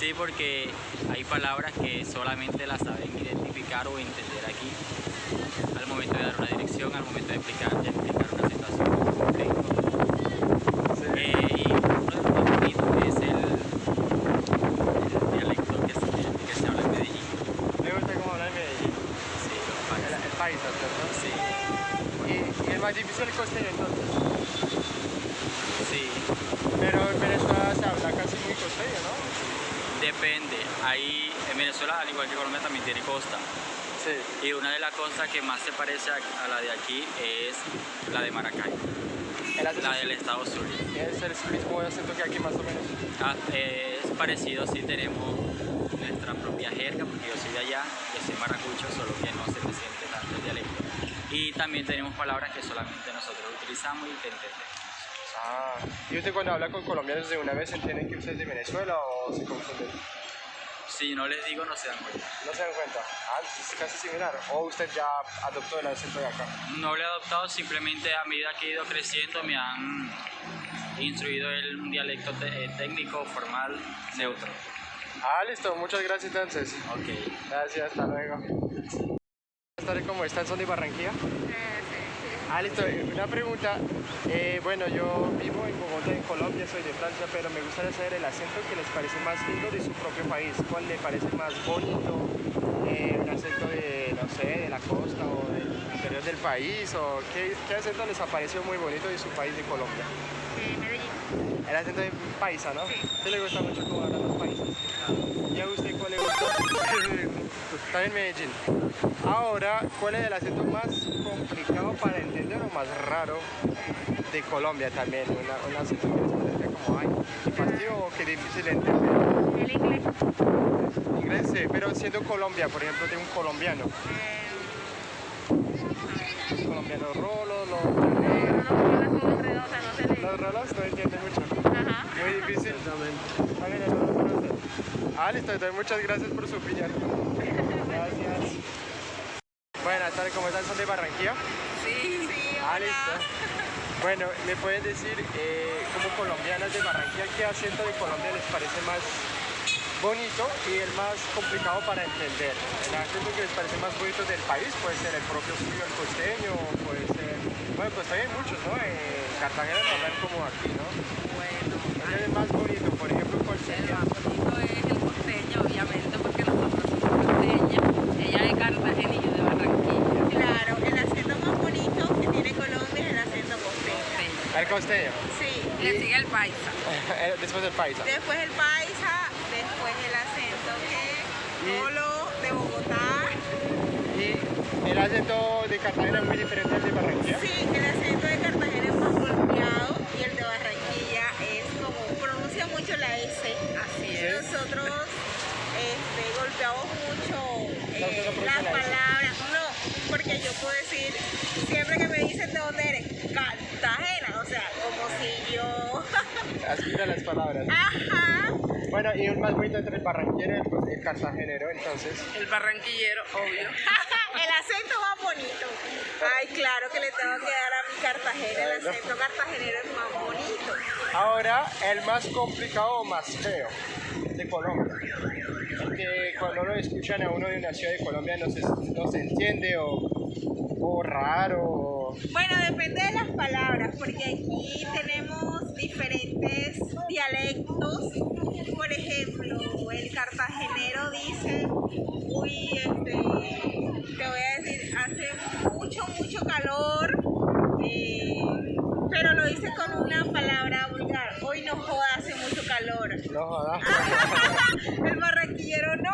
Sí, porque hay palabras que solamente las saben identificar o entender aquí. Al momento de dar una dirección, al momento de explicar, de explicar una situación en concreto. Sí. Eh, y uno de los más bonitos es el, el dialecto que se, que se habla en Medellín. Me gusta cómo habla en Medellín. Sí, lo que El, pasa. el paisa, ¿cierto? Sí, Y, y el más difícil el costeño entonces. sí. Pero en Venezuela se habla casi muy costeño, ¿no? Depende. Ahí en Venezuela, al igual que Colombia, también tiene costa. Sí. Y una de las costas que más se parece a, la de aquí es la de Maracay, la del estado Zulia. es el mismo acento que aquí más o menos. Ah, es parecido, sí tenemos nuestra propia jerga, porque yo soy de allá, yo soy maracucho, solo que no se me siente tanto el dialecto. Y también tenemos palabras que solamente nosotros utilizamos y que entendemos. Ah, ¿y usted cuando habla con colombianos de una vez entienden que usted es de Venezuela o se confunden? Si no les digo, no se dan cuenta. No se dan cuenta. Ah, es casi similar. ¿O usted ya adoptó el acento de acá? No lo he adoptado, simplemente a medida que he ido creciendo me han instruido el un dialecto eh, técnico, formal, neutro. Ah, listo. Muchas gracias entonces. Ok. Gracias, hasta luego. Buenas tardes, ¿cómo están? ¿Son de Barranquilla? Ah, listo. Una pregunta. Eh, bueno, yo vivo en Bogotá, en Colombia, soy de Francia, pero me gustaría saber el acento que les parece más lindo de su propio país. ¿Cuál le parece más bonito? Eh, ¿Un acento de, no sé, de la costa o del interior del país? ¿O qué, qué acento les ha parecido muy bonito de su país, de Colombia? de Medellín. El acento de paisa, ¿no? ¿A usted le gusta mucho cómo hablan los paisas? ¿Y a usted cuál le gusta? Está en Medellín. Ahora, ¿cuál es el acento más complicado para entender o más raro de Colombia también? Un acento que les parece como, ay, qué fastidio o qué difícil de entender. El inglés. Inglés, sí, pero siendo Colombia, por ejemplo, de un colombiano. Eh, los, no se le... los rolos no entienden mucho. Ajá. Muy difícil. Conoce. Ah, listo, entonces muchas gracias por su opinión. Buenas tardes, ¿cómo están? ¿Son de Barranquilla? Sí, sí, Ah, listo. Bueno, ¿me pueden decir, eh, como colombianas de Barranquilla, qué acento de Colombia les parece más bonito y el más complicado para entender? El acento que les parece más bonito del país puede ser el propio suyo, el costeño, puede ser... Bueno, pues también hay muchos, ¿no? En Cartagena no hablan como aquí, ¿no? Bueno, ¿Cuál es el más bonito? Por ejemplo, ¿cuál el sería? más bonito es el costeño, obviamente, porque nosotros somos costeñas. Ella de Cartagena y yo de Barranquilla. Claro, el acento más bonito que tiene Colombia es el acento costeño. El costeño. Sí. Le sigue el paisa. Después del paisa. Después el paisa, después el acento que Y- Polo de Bogotá. Y el acento de Cartagena es muy diferente al de Barranquilla. Sí, el acento de Cartagena es más golpeado y el de Barranquilla es como pronuncia mucho la S. Así Sí. es. Nosotros este, golpeamos mucho eh, las la palabras. No, porque yo puedo decir, siempre que me dicen de dónde eres, yo... Aspira las palabras. Ajá. Bueno, y un más bonito entre el barranquero y el, cartagenero, entonces. El barranquillero, obvio. el acento más bonito. Ay, claro que le tengo que dar a mi Cartagena. El acento cartagenero es más bonito. Ahora, el más complicado o más feo de Colombia. Porque cuando lo escuchan a uno de una ciudad de Colombia no se, no se entiende o, o raro. o- Bueno, depende de las palabras, porque aquí tenemos diferentes dialectos. Por ejemplo, el cartagenero dice, uy, este, te voy a decir, hace mucho, mucho calor, eh, pero lo dice con una palabra vulgar. Hoy no joda, hace mucho calor. No joda. el barranquillero no.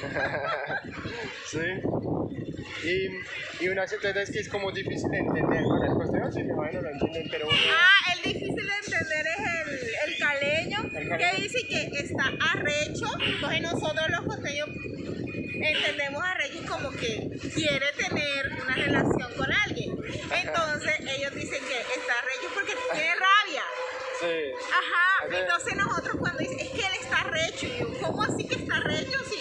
sí. Y, y un acento entonces que es como difícil de entender. Bueno, el costeño sí, imagino lo entienden, pero uno... Ah, el difícil de entender es el, el caleño, El caleño. que dice que está arrecho. Entonces nosotros los costeños entendemos arrecho como que quiere tener una relación con alguien. Entonces ellos dicen que está arrecho porque tiene rabia. Sí. Ajá, entonces nosotros cuando dicen, es que él está arrecho, y yo, ¿cómo así que está arrecho? Sí,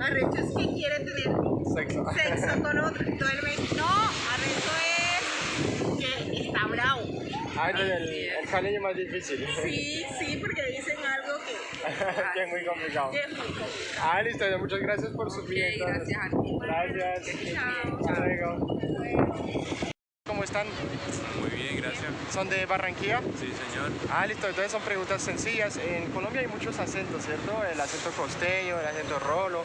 arrecho es que quiere tener Sexo. sexo con otro. Entonces él me dice, no, arrecho es que está bravo. Ah, entonces el, el caleño es más difícil. Sí, sí, porque dicen algo que, que es muy complicado. que es muy complicado. Ah, listo, muchas gracias por su Ok, vida. gracias a ti. Gracias. Chao. Hasta luego. ¿Cómo están? Muy bien, gracias. ¿Son de Barranquilla? Sí, señor. Ah, listo, entonces son preguntas sencillas. En Colombia hay muchos acentos, ¿cierto? El acento costeño, el acento rolo.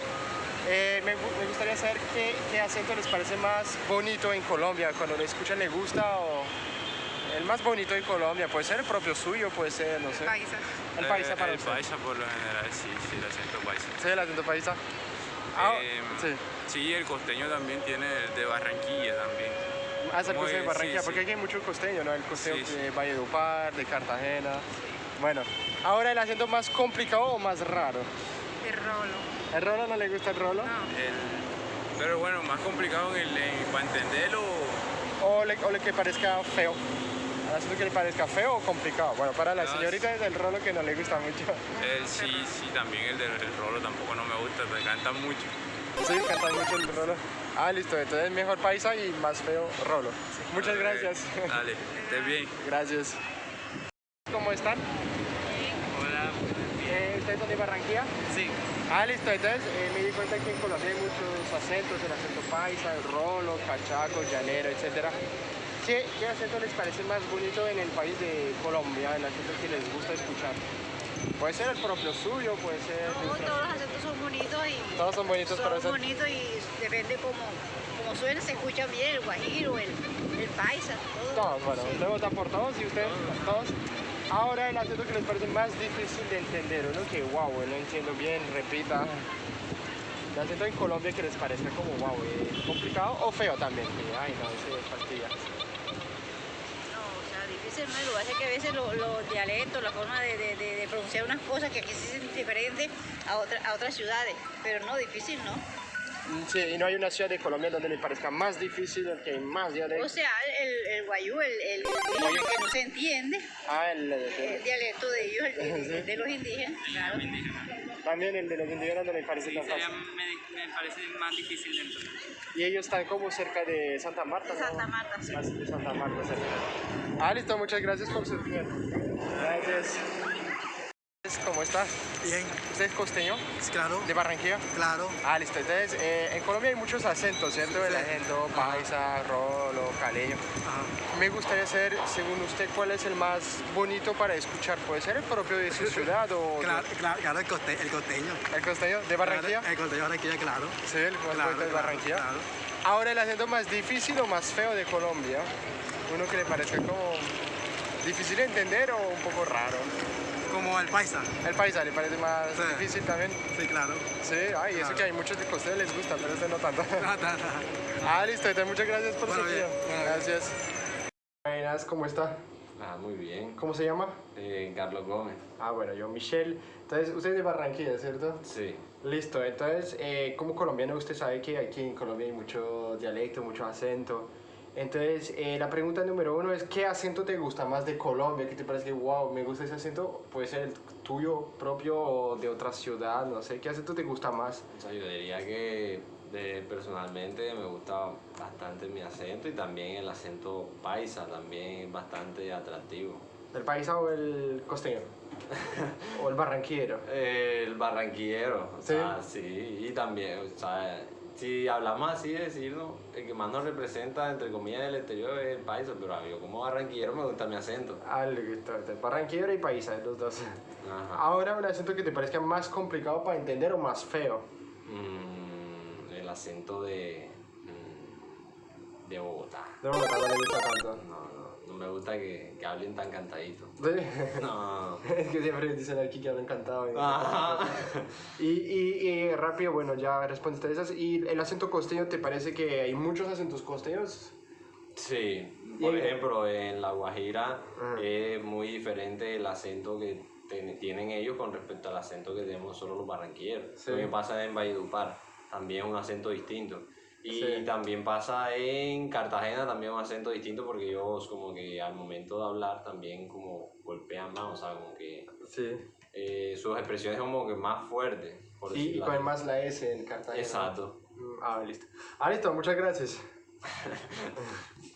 Eh, me, gu- me gustaría saber qué, qué acento les parece más bonito en Colombia, cuando lo escuchan le gusta o el más bonito de Colombia, puede ser el propio suyo, puede ser, no sé. Paisa. El paisa Eh, para El usted. paisa por lo general, sí, sí, el acento paisa. Sí, el acento paisa. Ah, Em, sí. Sí, el costeño también tiene el de Barranquilla también. Ah, se Muy puso de Barranquilla, sí, porque sí. aquí hay mucho costeño, ¿no? El costeño Sí, de Valledupar, de Cartagena. Bueno, ahora el acento más complicado o más raro. El rolo. ¿El rolo no le gusta el rolo? No. El- pero bueno, más complicado en el, en- para entenderlo. O le, o le que parezca feo. ¿El acento que le parezca feo o complicado? Bueno, para la No, señorita es el rolo que no le gusta mucho. el- sí, sí, también el del el rolo tampoco no me gusta, te canta mucho. Sí, canta mucho el rolo. Ah, listo, entonces mejor paisa y más feo rolo. Muchas gracias. Dale, estés bien. Gracias. ¿Cómo están? ¿Ustedes son de Barranquilla? Sí. Ah, listo. Entonces eh, me di cuenta que en Colombia hay muchos acentos, el acento paisa, el rolo, cachaco, llanero, etc. ¿Qué, ¿Qué acento les parece más bonito en el país de Colombia, el acento que les gusta escuchar? Puede ser el propio suyo, puede ser... No, todos los acentos son bonitos y Todos son bonitos, pero son bonitos y depende cómo, cómo suena, se escucha bien el guajiro, el, el paisa, todo. Todos, bueno, Sí. usted vota por todos y usted, todos. Ahora el acento que les parece más difícil de entender, uno que wow, no entiendo bien, repita. El acento en Colombia que les parezca como wow, eh, complicado o feo también. que, ay, no, ese fastidia. No, o sea, difícil no es, lo que es que a veces lo- los dialectos, la forma de, pronunciar unas cosas que aquí sí son diferentes a, otra- a otras ciudades, pero no, difícil no. Sí, y no hay una ciudad de Colombia donde le parezca más difícil, el que hay más O dialectos. sea, el, el guayú, el, el indígena que no se entiende, Ah, el, el- el dialecto de ellos, el de, de los indígenas, claro. también el de los indígenas no le parece Sí, tan sería- fácil. me, me parece más difícil de entender. Y ellos están como cerca de Santa Marta, ¿no? Santa Marta, sí. Más de Santa Marta, cerca. Ah, listo, muchas gracias por su tiempo. Gracias. ¿Cómo está? Bien, ¿Usted es costeño? claro, ¿De Barranquilla? claro. Ah, listo. Entonces, eh, en Colombia hay muchos acentos, ¿cierto? El Sí. acento paisa, rolo, caleño. Ajá. Me gustaría saber, según usted, cuál es el más bonito para escuchar. ¿Puede ser el propio de su ciudad o de- Claro, el, coste, el costeño. el costeño de Barranquilla? Claro, el costeño de Barranquilla, claro. Sí, el más Claro, bonito de Barranquilla. claro. Ahora, el acento más difícil o más feo de Colombia. Uno que le parezca como difícil de entender o un poco raro. Como el paisa. El paisa le parece más Sí. difícil también. Sí, claro. Sí, ay, eso Claro. que hay muchos de costeños les gusta, pero este no tanto. Ah, ta, ta. Ah, listo, entonces muchas gracias por Bueno, su tiempo. bueno. Gracias. Buenas, ¿cómo está? Ah, muy bien. ¿Cómo se llama? Eh, Carlos Gómez. Ah, bueno, yo Michelle. Entonces, usted es de Barranquilla, ¿cierto? Sí. Listo, entonces, eh, como colombiano, usted sabe que aquí en Colombia hay mucho dialecto, mucho acento. Entonces, eh, la pregunta número uno es, ¿qué acento te gusta más de Colombia? ¿Qué te parece que, wow, me gusta ese acento? Puede ser el tuyo propio o de otra ciudad, no sé. ¿Qué acento te gusta más? O sea, yo diría que de- personalmente me gusta bastante mi acento y también el acento paisa, también bastante atractivo. ¿El paisa o el costeño? ¿O el barranquillero? El barranquillero, o ¿Sí? sea, sí, y también, o sea, si hablamos así de decirlo, el que más nos representa, entre comillas, del exterior es el paisa, pero mí como barranquillero me gusta mi acento. Ah, listo, entonces, barranquillero y paisa, los dos. Ajá. Ahora, un acento que te parezca más complicado para entender o más feo. Mm, el acento de, mm, de Bogotá. De Bogotá no le gusta tanto. No, no, gusta que, que hablen tan cantadito. Sí. No. Es que siempre dicen aquí que hablan cantado. Y, y, y rápido, bueno, ya respondiste a esas. ¿Y el acento costeño te parece que hay muchos acentos costeños? Sí, por ejemplo, en La Guajira Ajá. es muy diferente el acento que ten- tienen ellos con respecto al acento que tenemos solo los barranquilleros. Sí. Lo que pasa en Valledupar, también un acento distinto. Y Sí. también pasa en Cartagena, también un acento distinto porque ellos como que al momento de hablar también como golpean más, o sea, como que Sí. eh, sus expresiones como que más fuertes. Por Y, y así. más la S en Cartagena. Exacto. Mm, Ah, listo. Ah, listo, muchas gracias.